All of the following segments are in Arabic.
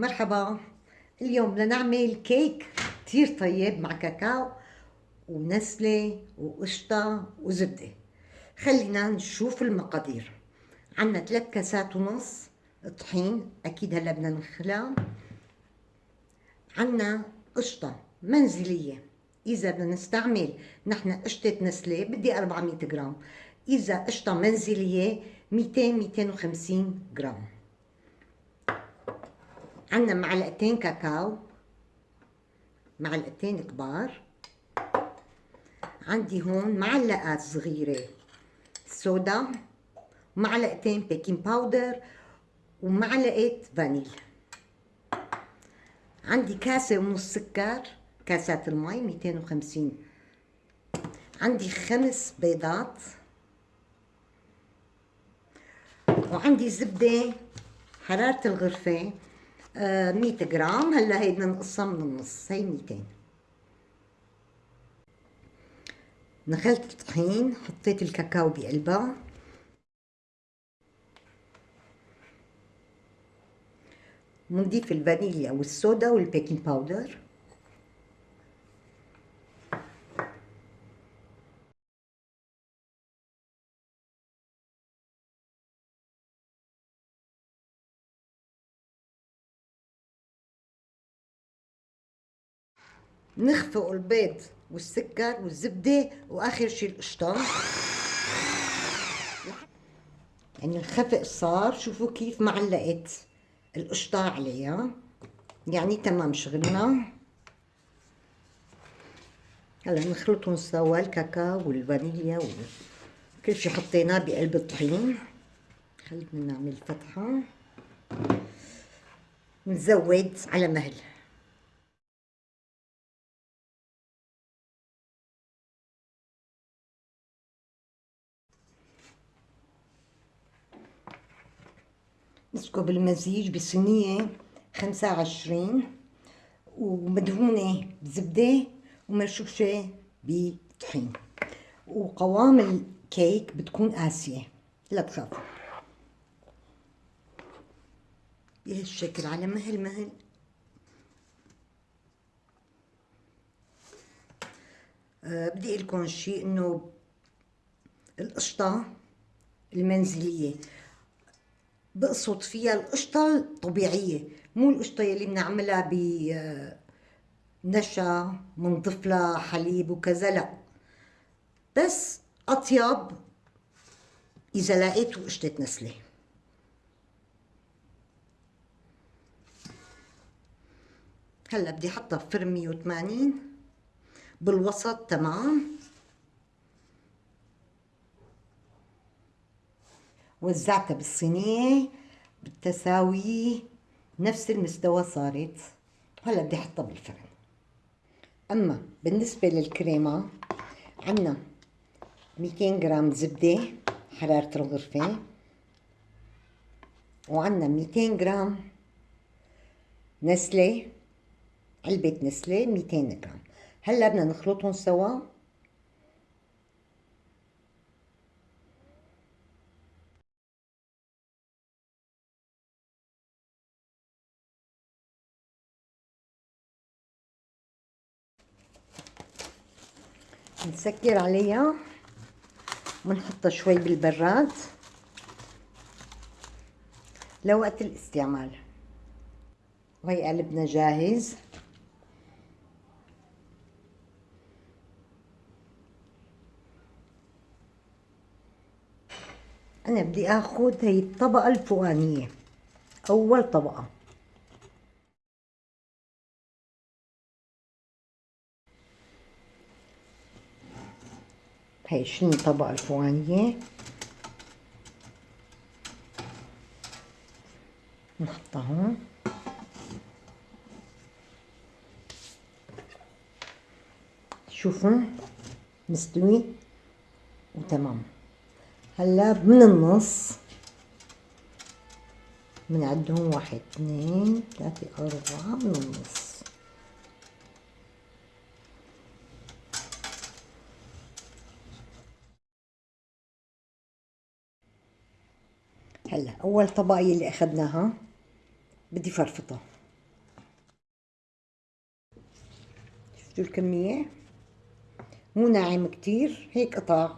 مرحبا. اليوم بدنا نعمل كيك كتير طيب مع كاكاو ونسلة وقشطة وزبدة. خلينا نشوف المقادير. عنا ثلاث كاسات ونص طحين أكيد هلا بدنا نخلع. عنا قشطة منزلية. إذا بدنا نستعمل نحن قشطة نسلة بدي 400 جرام. إذا قشطة منزلية 200 250 جرام. عندنا معلقتين كاكاو معلقتين كبار. عندي هون معلقات صغيرة صودا معلقتين baking powder ومعلقة فانيل. عندي كاسة ونص سكر كاسات المي 250 عندي خمس بيضات. وعندي زبدة حرارة الغرفة 100 جرام هلا هي بدنا نقصها من النص هي 200 نخلت الطحين حطيت الكاكاو بقلبها. بنضيف الفانيليا والصودا وال baking powder. نخفق البيض والسكر والزبدة وآخر شي القشطة. يعني الخفق صار شوفوا كيف معلقت القشطة عليها. يعني تمام شغلنا. هلا نخلطهم سوا الكاكاو والفانيليا وكل شي حطيناه بقلب الطحين. خلينا نعمل فتحة. نزود على مهل. نسكب المزيج بصينية خمسة وعشرين ومدهونة بزبدة ومرشوشة بطحين. وقوام الكيك بتكون قاسية. لا تخافوا. بهالشكل على مهل مهل. أه بدي لكم شيء إنه القشطة المنزلية. بقصد فيها القشطة الطبيعية مو القشطة يلي بنعملها ب نشا منضيف لها حليب وكذا لا. بس أطيب إذا لقيتوا قشطة نسلة. هلأ بدي أحطها بفرن 180 بالوسط تمام. وزعتها بالصينية بالتساوي نفس المستوى صارت. هلا بدي أحطها بالفرن. أما بالنسبة للكريمة عنا 200 جرام زبدة حرارة الغرفة وعنا 200 جرام نسلة علبة نسلة 200 جرام. هلا بدنا نخلطهم سوا. نسكر عليها ونحطها شوي بالبراد. لوقت الاستعمال. وهي قلبنا جاهز. أنا بدي آخذ هي الطبقة الفوقانية. أول طبقة. هاي شنو الطبقة الفوقانية نحطها هون شوفوا مستوي وتمام. هلا من النص بنعدهم واحد اثنين ثلاثة أربعة من النص. هلا أول طبقية اللي اخدناها بدي فرفطها شفتوا الكمية؟ مو ناعم كتير هيك قطع.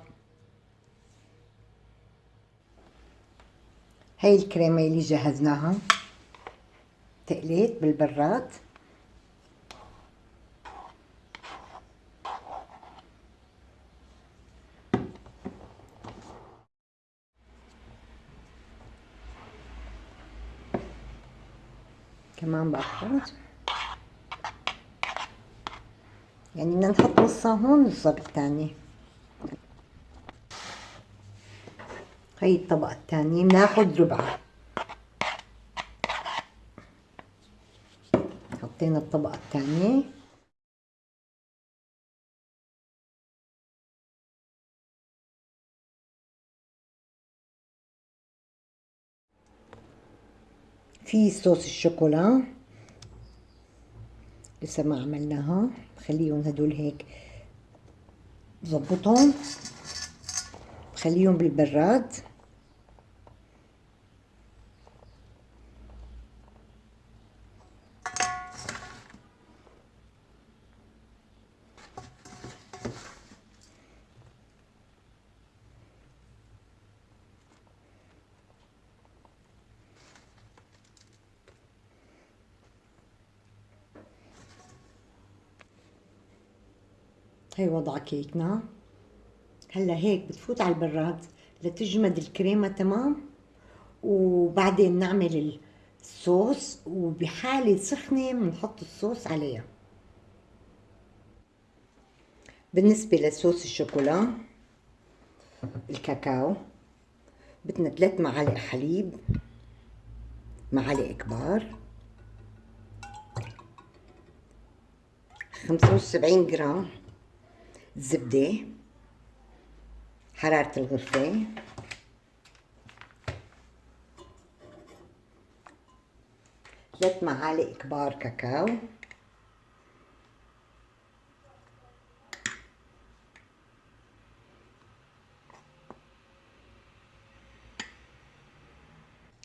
هاي الكريمة اللي جهزناها. تقليت بالبراد. كمان بأخذ يعني بدنا نحط نصها هون نصها بالتانية هي الطبقة الثانية بناخد ربعها حطينا الطبقة الثانية في صوص الشوكولا. لسه ما عملناها. خليهم هدول هيك بظبطهم خليهم بالبراد. هي وضع كيكنا هلأ هيك بتفوت على البراد لتجمد الكريمة تمام؟ وبعدين نعمل الصوص وبحالة سخنة بنحط الصوص عليها. بالنسبة لصوص الشوكولا الكاكاو بدنا ثلاث معالق حليب معالق كبار خمسة وسبعين جرام. زبدة حرارة الغرفة ثلاث معالق كبار كاكاو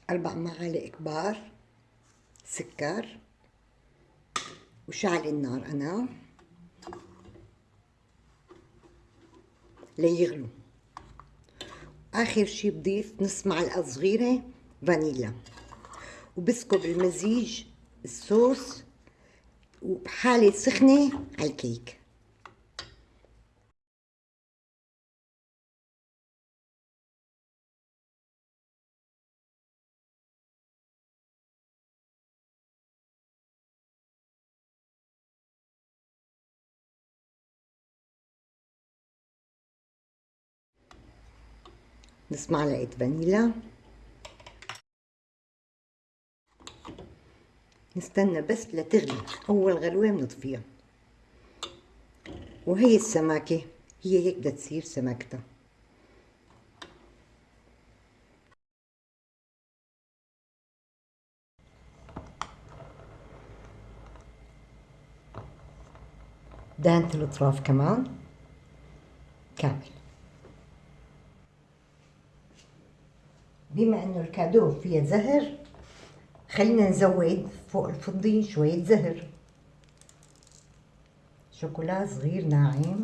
أربع معالق كبار سكر وشعل النار أنا. ليغلوا آخر شي بضيف نص معلقة صغيرة فانيلا. وبسكب المزيج الصوص وبحالة سخنة على الكيك. نص معلقة فانيلا. نستنى بس لتغلي أول غلوة بنطفيها وهي السماكة هي هيك بدها تصير سماكتها. دهنت الأطراف كمان. كامل. بما أنه الكادو فيها زهر خلينا نزود فوق الفضي شوية زهر. شوكولا صغير ناعم.